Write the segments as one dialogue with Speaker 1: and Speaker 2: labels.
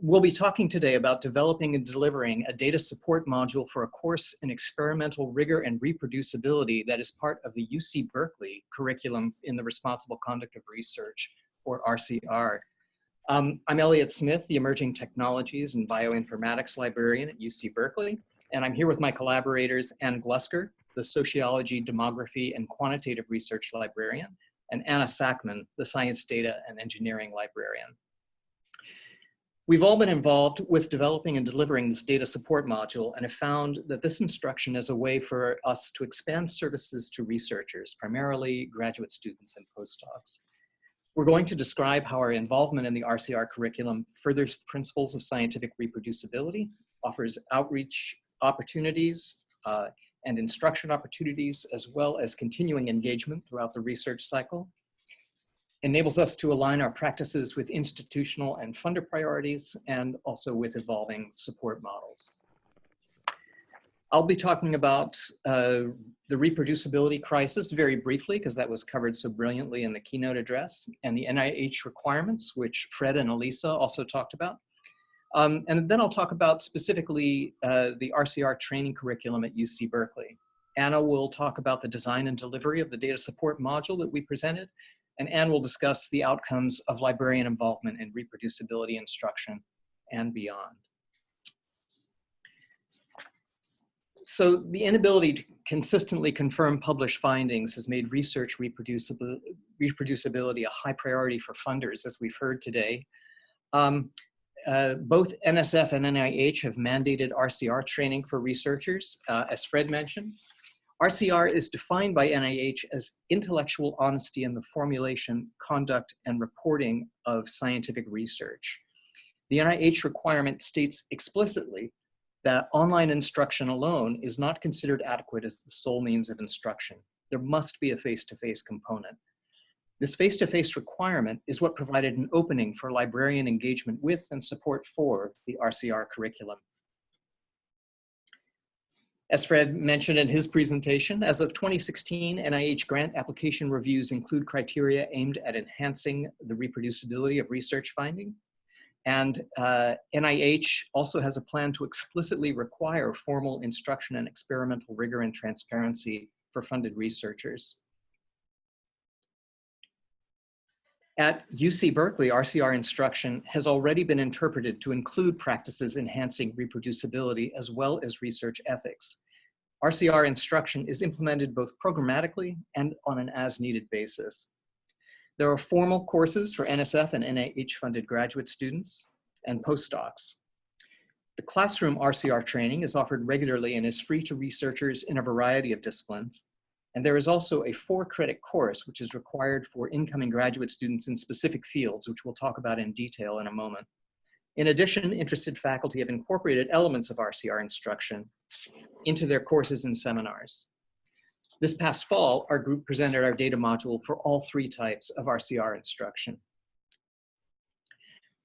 Speaker 1: we'll be talking today about developing and delivering a data support module for a course in experimental rigor and reproducibility that is part of the UC Berkeley curriculum in the Responsible Conduct of Research, or RCR. Um, I'm Elliot Smith, the Emerging Technologies and Bioinformatics Librarian at UC Berkeley, and I'm here with my collaborators, Ann Glusker, the Sociology, Demography, and Quantitative Research Librarian, and Anna Sackmann, the Science Data and Engineering Librarian. We've all been involved with developing and delivering this data support module and have found that this instruction is a way for us to expand services to researchers, primarily graduate students and postdocs. We're going to describe how our involvement in the RCR curriculum furthers the principles of scientific reproducibility, offers outreach opportunities uh, and instruction opportunities, as well as continuing engagement throughout the research cycle, enables us to align our practices with institutional and funder priorities and also with evolving support models. I'll be talking about uh, the reproducibility crisis very briefly because that was covered so brilliantly in the keynote address and the NIH requirements, which Fred and Elisa also talked about. Um, and then I'll talk about specifically uh, the RCR training curriculum at UC Berkeley. Anna will talk about the design and delivery of the data support module that we presented, and Ann will discuss the outcomes of librarian involvement in reproducibility instruction and beyond. So the inability to consistently confirm published findings has made research reproducibility, a high priority for funders, as we've heard today. Um, uh, both NSF and NIH have mandated RCR training for researchers, uh, as Fred mentioned. RCR is defined by NIH as intellectual honesty in the formulation, conduct, and reporting of scientific research. The NIH requirement states explicitly that online instruction alone is not considered adequate as the sole means of instruction. There must be a face-to-face -face component. This face-to-face -face requirement is what provided an opening for librarian engagement with and support for the RCR curriculum. As Fred mentioned in his presentation, as of 2016, NIH grant application reviews include criteria aimed at enhancing the reproducibility of research finding. And uh, NIH also has a plan to explicitly require formal instruction and experimental rigor and transparency for funded researchers. At UC Berkeley, RCR instruction has already been interpreted to include practices enhancing reproducibility as well as research ethics. RCR instruction is implemented both programmatically and on an as-needed basis. There are formal courses for NSF and NIH-funded graduate students and postdocs. The classroom RCR training is offered regularly and is free to researchers in a variety of disciplines. And there is also a four credit course, which is required for incoming graduate students in specific fields, which we'll talk about in detail in a moment. In addition, interested faculty have incorporated elements of RCR instruction into their courses and seminars. This past fall, our group presented our data module for all three types of RCR instruction.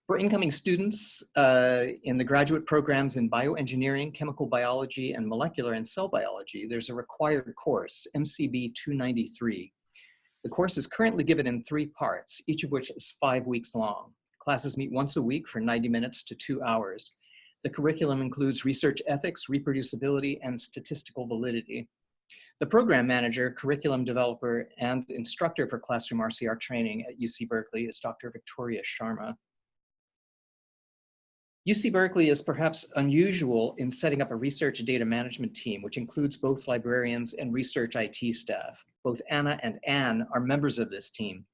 Speaker 1: For incoming students uh, in the graduate programs in bioengineering, chemical biology, and molecular and cell biology, there's a required course, MCB 293. The course is currently given in three parts, each of which is five weeks long. Classes meet once a week for 90 minutes to two hours. The curriculum includes research ethics, reproducibility, and statistical validity. The program manager, curriculum developer, and instructor for classroom RCR training at UC Berkeley is Dr. Victoria Sharma. UC Berkeley is perhaps unusual in setting up a research data management team, which includes both librarians and research IT staff. Both Anna and Ann are members of this team.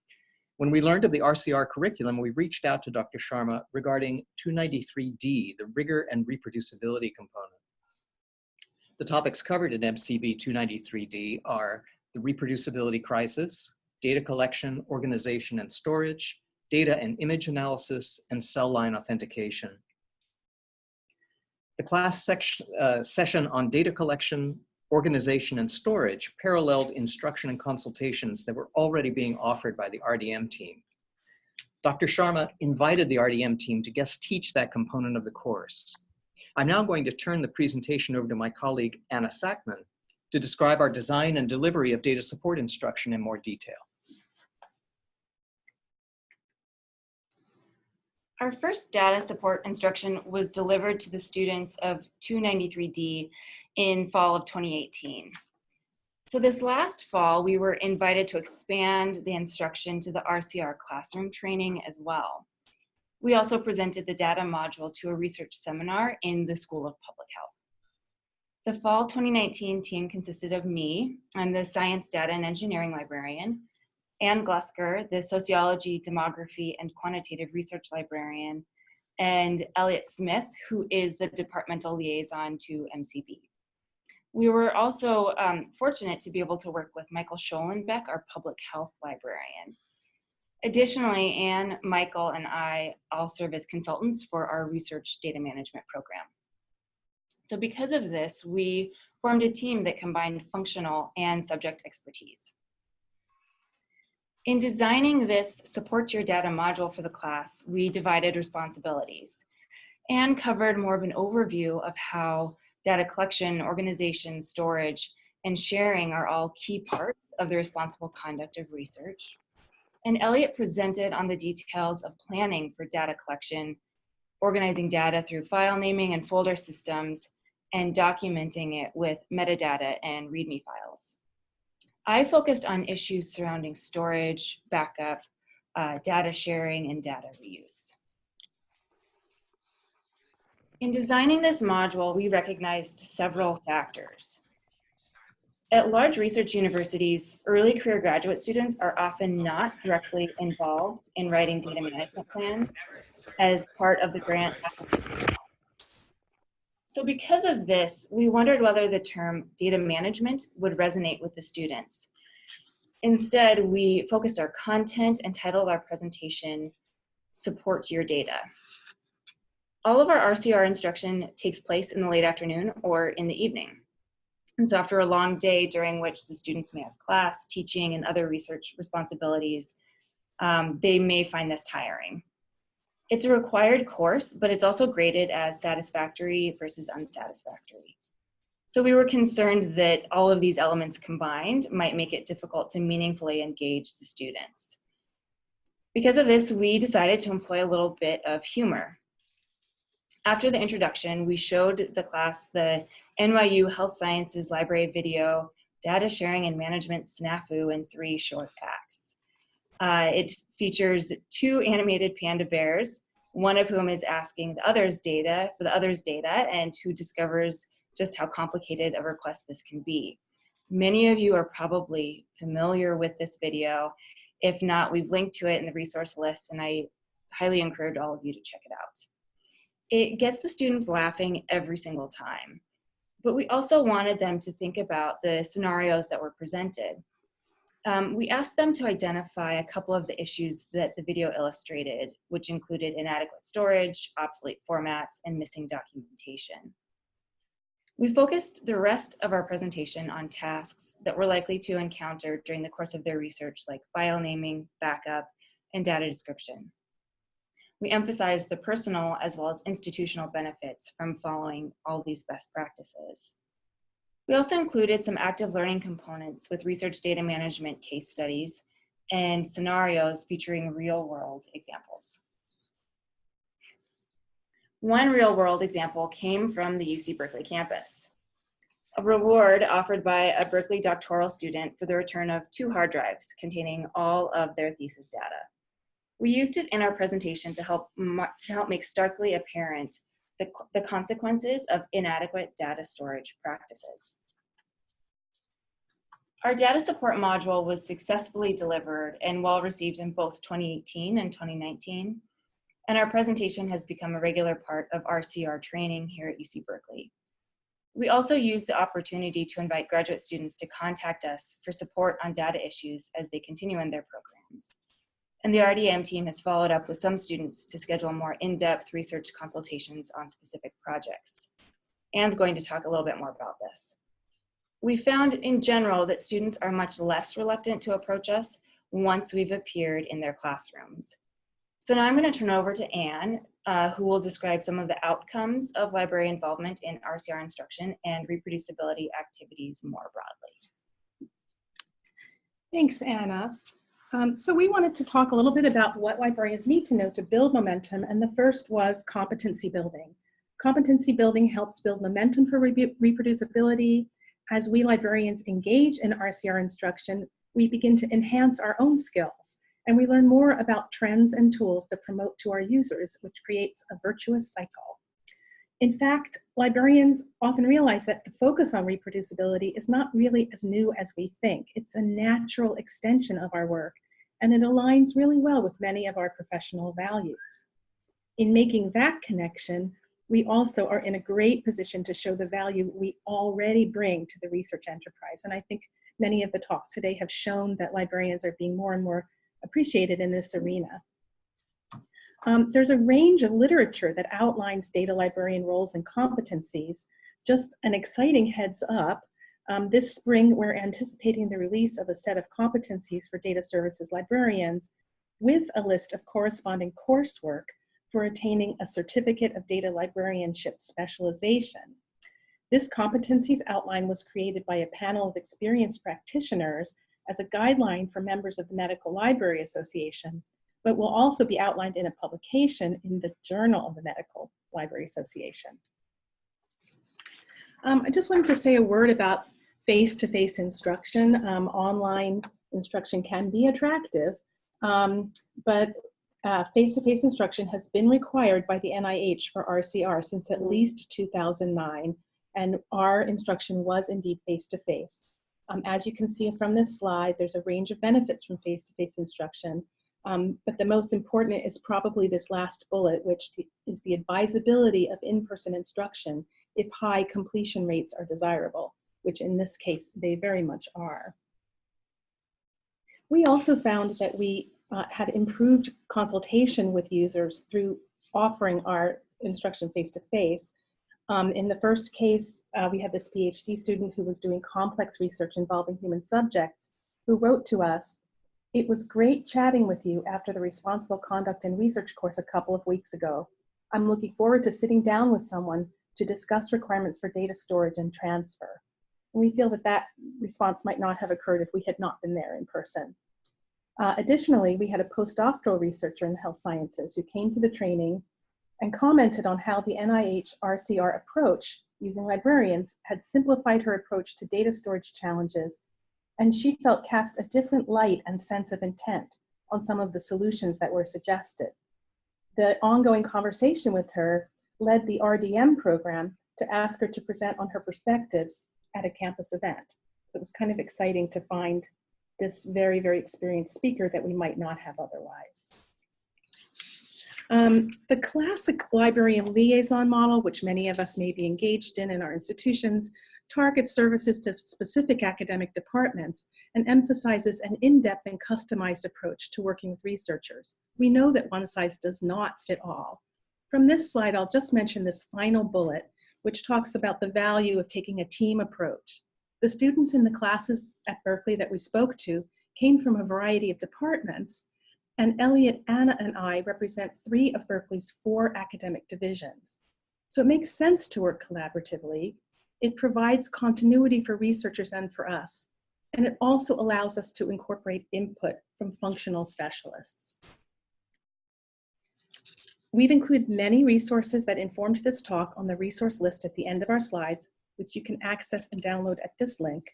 Speaker 1: When we learned of the RCR curriculum, we reached out to Dr. Sharma regarding 293D, the rigor and reproducibility component. The topics covered in MCB 293D are the reproducibility crisis, data collection, organization and storage, data and image analysis, and cell line authentication. The class section, uh, session on data collection, organization, and storage paralleled instruction and consultations that were already being offered by the RDM team. Dr. Sharma invited the RDM team to guest teach that component of the course. I'm now going to turn the presentation over to my colleague, Anna Sackmann, to describe our design and delivery of data support instruction in more detail.
Speaker 2: Our first data support instruction was delivered to the students of 293D in fall of 2018. So this last fall, we were invited to expand the instruction to the RCR classroom training as well. We also presented the data module to a research seminar in the School of Public Health. The fall 2019 team consisted of me, I'm the science data and engineering librarian, Ann Glusker, the sociology, demography, and quantitative research librarian, and Elliot Smith, who is the departmental liaison to MCB. We were also um, fortunate to be able to work with Michael Sholinbeck, our public health librarian. Additionally, Ann, Michael, and I all serve as consultants for our research data management program. So because of this, we formed a team that combined functional and subject expertise. In designing this support your data module for the class, we divided responsibilities and covered more of an overview of how data collection, organization, storage, and sharing are all key parts of the responsible conduct of research. And Elliot presented on the details of planning for data collection, organizing data through file naming and folder systems, and documenting it with metadata and README files. I focused on issues surrounding storage, backup, uh, data sharing, and data reuse. In designing this module, we recognized several factors. At large research universities, early career graduate students are often not directly involved in writing data management plans as part of the grant application. So because of this, we wondered whether the term data management would resonate with the students. Instead, we focused our content and titled our presentation, Support Your Data. All of our RCR instruction takes place in the late afternoon or in the evening. And so after a long day during which the students may have class, teaching, and other research responsibilities, um, they may find this tiring. It's a required course, but it's also graded as satisfactory versus unsatisfactory. So we were concerned that all of these elements combined might make it difficult to meaningfully engage the students. Because of this, we decided to employ a little bit of humor. After the introduction, we showed the class the NYU Health Sciences Library video, data sharing and management snafu in three short acts. Uh, it features two animated panda bears, one of whom is asking the other's data for the other's data and who discovers just how complicated a request this can be. Many of you are probably familiar with this video. If not, we've linked to it in the resource list and I highly encourage all of you to check it out it gets the students laughing every single time. But we also wanted them to think about the scenarios that were presented. Um, we asked them to identify a couple of the issues that the video illustrated, which included inadequate storage, obsolete formats, and missing documentation. We focused the rest of our presentation on tasks that were likely to encounter during the course of their research, like file naming, backup, and data description we emphasized the personal as well as institutional benefits from following all these best practices. We also included some active learning components with research data management case studies and scenarios featuring real world examples. One real world example came from the UC Berkeley campus. A reward offered by a Berkeley doctoral student for the return of two hard drives containing all of their thesis data. We used it in our presentation to help, to help make starkly apparent the, the consequences of inadequate data storage practices. Our data support module was successfully delivered and well received in both 2018 and 2019, and our presentation has become a regular part of RCR training here at UC Berkeley. We also use the opportunity to invite graduate students to contact us for support on data issues as they continue in their programs. And the RDM team has followed up with some students to schedule more in-depth research consultations on specific projects. Ann's going to talk a little bit more about this. We found in general that students are much less reluctant to approach us once we've appeared in their classrooms. So now I'm going to turn over to Anne, uh, who will describe some of the outcomes of library involvement in RCR instruction and reproducibility activities more broadly.
Speaker 3: Thanks, Anna. Um, so we wanted to talk a little bit about what librarians need to know to build momentum, and the first was competency building. Competency building helps build momentum for re reproducibility. As we librarians engage in RCR instruction, we begin to enhance our own skills, and we learn more about trends and tools to promote to our users, which creates a virtuous cycle. In fact, librarians often realize that the focus on reproducibility is not really as new as we think. It's a natural extension of our work, and it aligns really well with many of our professional values. In making that connection, we also are in a great position to show the value we already bring to the research enterprise. And I think many of the talks today have shown that librarians are being more and more appreciated in this arena. Um, there's a range of literature that outlines data librarian roles and competencies. Just an exciting heads up, um, this spring we're anticipating the release of a set of competencies for data services librarians with a list of corresponding coursework for attaining a certificate of data librarianship specialization. This competencies outline was created by a panel of experienced practitioners as a guideline for members of the Medical Library Association but will also be outlined in a publication in the Journal of the Medical Library Association. Um, I just wanted to say a word about face-to-face -face instruction. Um, online instruction can be attractive, um, but uh, face-to-face -face instruction has been required by the NIH for RCR since at least 2009, and our instruction was indeed face-to-face. -face. Um, as you can see from this slide, there's a range of benefits from face-to-face -face instruction, um, but the most important is probably this last bullet, which is the advisability of in-person instruction if high completion rates are desirable, which in this case, they very much are. We also found that we uh, had improved consultation with users through offering our instruction face-to-face. -face. Um, in the first case, uh, we had this PhD student who was doing complex research involving human subjects who wrote to us it was great chatting with you after the responsible conduct and research course a couple of weeks ago. I'm looking forward to sitting down with someone to discuss requirements for data storage and transfer. And we feel that that response might not have occurred if we had not been there in person. Uh, additionally, we had a postdoctoral researcher in the health sciences who came to the training and commented on how the NIH RCR approach using librarians had simplified her approach to data storage challenges and she felt cast a different light and sense of intent on some of the solutions that were suggested. The ongoing conversation with her led the RDM program to ask her to present on her perspectives at a campus event. So it was kind of exciting to find this very, very experienced speaker that we might not have otherwise. Um, the classic librarian liaison model, which many of us may be engaged in in our institutions, targets services to specific academic departments and emphasizes an in-depth and customized approach to working with researchers. We know that one size does not fit all. From this slide, I'll just mention this final bullet, which talks about the value of taking a team approach. The students in the classes at Berkeley that we spoke to came from a variety of departments, and Elliot, Anna, and I represent three of Berkeley's four academic divisions. So it makes sense to work collaboratively it provides continuity for researchers and for us. And it also allows us to incorporate input from functional specialists. We've included many resources that informed this talk on the resource list at the end of our slides, which you can access and download at this link.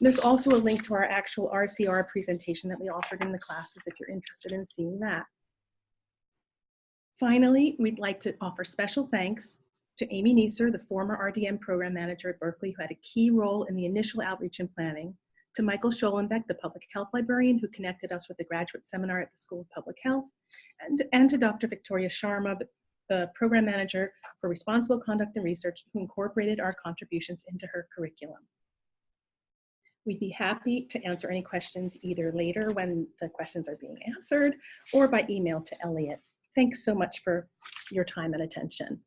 Speaker 3: There's also a link to our actual RCR presentation that we offered in the classes if you're interested in seeing that. Finally, we'd like to offer special thanks to Amy Neeser, the former RDM program manager at Berkeley, who had a key role in the initial outreach and planning, to Michael Sholinbeck, the public health librarian who connected us with the graduate seminar at the School of Public Health, and, and to Dr. Victoria Sharma, the program manager for responsible conduct and research who incorporated our contributions into her curriculum. We'd be happy to answer any questions either later when the questions are being answered or by email to Elliot. Thanks so much for your time and attention.